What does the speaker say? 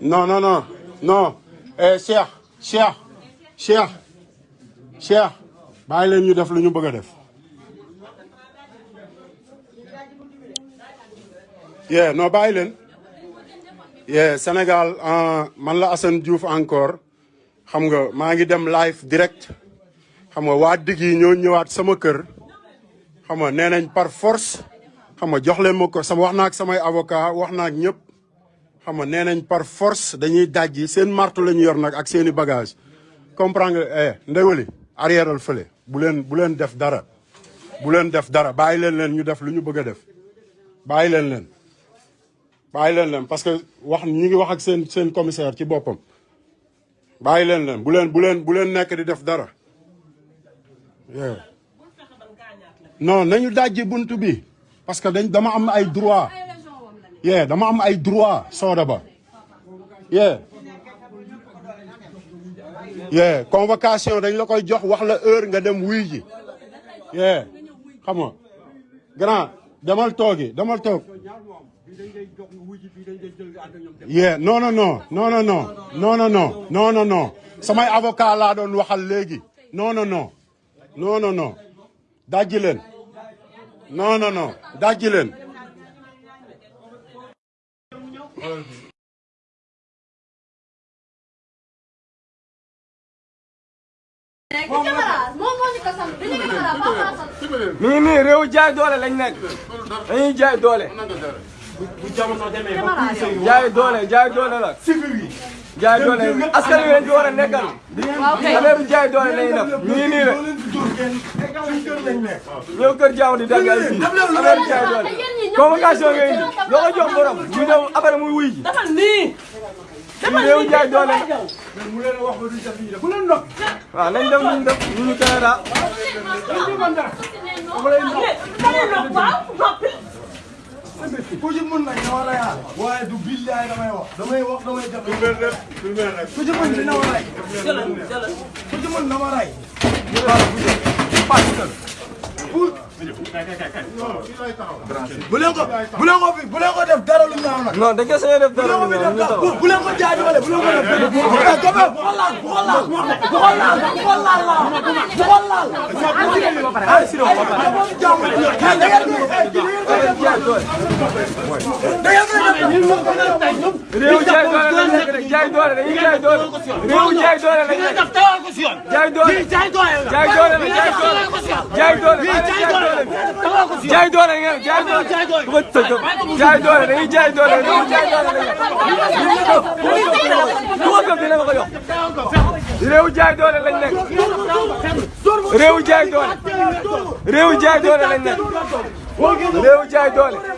non non non non eh Cheikh Cheikh Cheikh Cheikh. Bàyyi leen ñu def lu ñu yeah non bàyyi leen. Yeah Sénégal euh, man la Assane Diouf encore. Xam nga maa ngi dem live direct. Xam nga waa digg yi ñoo ñëwaat sama kër. Xam nga par force. Xam nga jox leen ma sama wax ak samay avocat wax ak ñëpp xam nga nee nañ par force dañuy dajji seen martu la ñu yor nag ak seen i bagage comprendre nga eh ndewali arrièreal fële bu leen bu leen def dara. Bu leen def dara bàyyi leen leen ñu def lu ñu bëgg a def. Bàyyi leen leen. Bàyyi leen leen parce que wax ñi ngi wax ak seen seen commissaire ci boppam. Bàyyi leen leen bu leen bu leen bu leen nekk di def dara. Non nañu dajji bunt bi parce que dañ dama am ay droit yeah dama am ay droit sooda ba yeah yeah convocation dañ la koy jox wax la heure nga dem wuy ji yeah xam nga grand demal toogi demal toog yeah non non non non non non non non non non non samay avocat laa doon waxal léegi non non non non non non leen non non non leen mi ngi nii réew jaay doole lañ nekk dañuy jaay doole jaay doole jaay doole la jaay doole askan wi leen fi war a nekkal affaire jaay doole lay def nii nii rek ñëw kër jaamu di daggal fii affaire jaay doole convocation ngay indi loo ko jox borom mu ñëw après muy wuy ji defal nii defal nii jaay doole mu leen wax du def bu leen ndox waaw nañ dem ñu def ñu ñu Canada ñu ñu man dara ku ci mën nag dama lay laal ay si do ba pare mo jaamu da da ngeen ko jaay doole da ngeen ko def réew jaay doole lañ nekk. Rek jaay doole dañuy jaay doole réew jaay doole lañ nekk jaay doole jaay doole la jaay doole jaay doole jaay doole ngeen jaay doole du ko tëj jaay doole dañuy jaay doole réew jaay doole lañ nekk du ko gëm dina ma ko yokk réew jaay doole lañ nekk réew jaay doole réew jaay doole lañ nekk. Meu dia, Idônia!